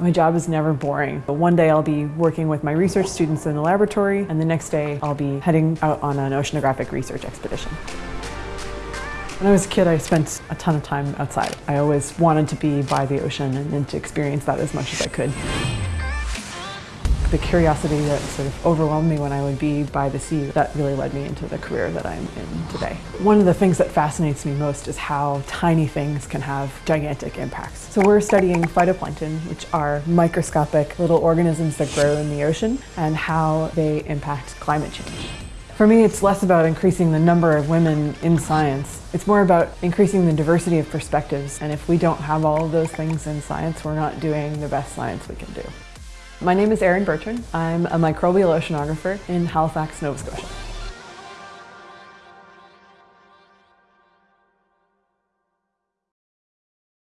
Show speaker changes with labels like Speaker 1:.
Speaker 1: My job is never boring. But One day I'll be working with my research students in the laboratory and the next day I'll be heading out on an oceanographic research expedition. When I was a kid, I spent a ton of time outside. I always wanted to be by the ocean and to experience that as much as I could the curiosity that sort of overwhelmed me when I would be by the sea, that really led me into the career that I'm in today. One of the things that fascinates me most is how tiny things can have gigantic impacts. So we're studying phytoplankton, which are microscopic little organisms that grow in the ocean, and how they impact climate change. For me, it's less about increasing the number of women in science. It's more about increasing the diversity of perspectives. And if we don't have all of those things in science, we're not doing the best science we can do. My name is Erin Bertrand. I'm a microbial oceanographer in Halifax, Nova Scotia.